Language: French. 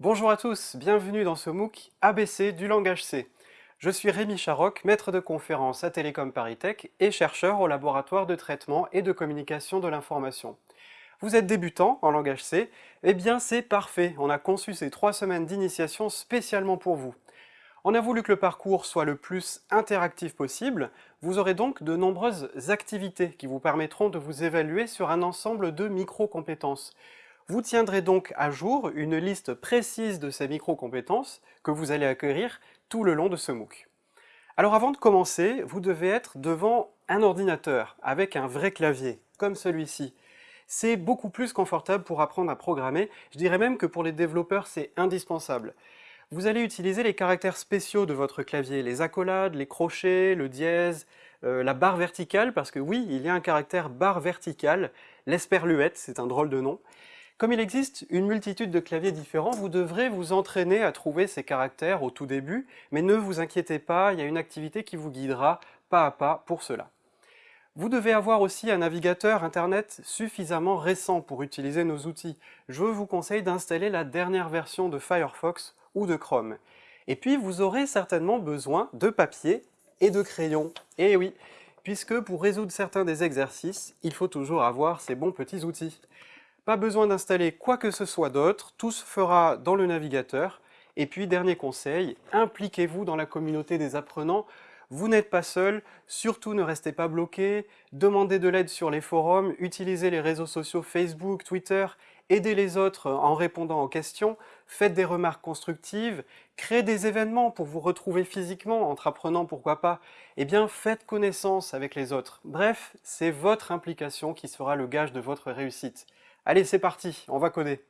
Bonjour à tous, bienvenue dans ce MOOC ABC du langage C. Je suis Rémi Charoc, maître de conférence à Télécom ParisTech et chercheur au laboratoire de traitement et de communication de l'information. Vous êtes débutant en langage C Eh bien c'est parfait, on a conçu ces trois semaines d'initiation spécialement pour vous. On a voulu que le parcours soit le plus interactif possible, vous aurez donc de nombreuses activités qui vous permettront de vous évaluer sur un ensemble de micro-compétences. Vous tiendrez donc à jour une liste précise de ces micro-compétences que vous allez acquérir tout le long de ce MOOC. Alors avant de commencer, vous devez être devant un ordinateur avec un vrai clavier, comme celui-ci. C'est beaucoup plus confortable pour apprendre à programmer, je dirais même que pour les développeurs c'est indispensable. Vous allez utiliser les caractères spéciaux de votre clavier, les accolades, les crochets, le dièse, euh, la barre verticale, parce que oui, il y a un caractère barre verticale, l'esperluette, c'est un drôle de nom, comme il existe une multitude de claviers différents, vous devrez vous entraîner à trouver ces caractères au tout début, mais ne vous inquiétez pas, il y a une activité qui vous guidera pas à pas pour cela. Vous devez avoir aussi un navigateur internet suffisamment récent pour utiliser nos outils. Je vous conseille d'installer la dernière version de Firefox ou de Chrome. Et puis vous aurez certainement besoin de papier et de crayon. Et eh oui, puisque pour résoudre certains des exercices, il faut toujours avoir ces bons petits outils. Pas besoin d'installer quoi que ce soit d'autre, tout se fera dans le navigateur. Et puis, dernier conseil, impliquez-vous dans la communauté des apprenants. Vous n'êtes pas seul, surtout ne restez pas bloqué, demandez de l'aide sur les forums, utilisez les réseaux sociaux Facebook, Twitter, aidez les autres en répondant aux questions, faites des remarques constructives, créez des événements pour vous retrouver physiquement, entre apprenants pourquoi pas, eh bien faites connaissance avec les autres. Bref, c'est votre implication qui sera le gage de votre réussite. Allez, c'est parti, on va coder.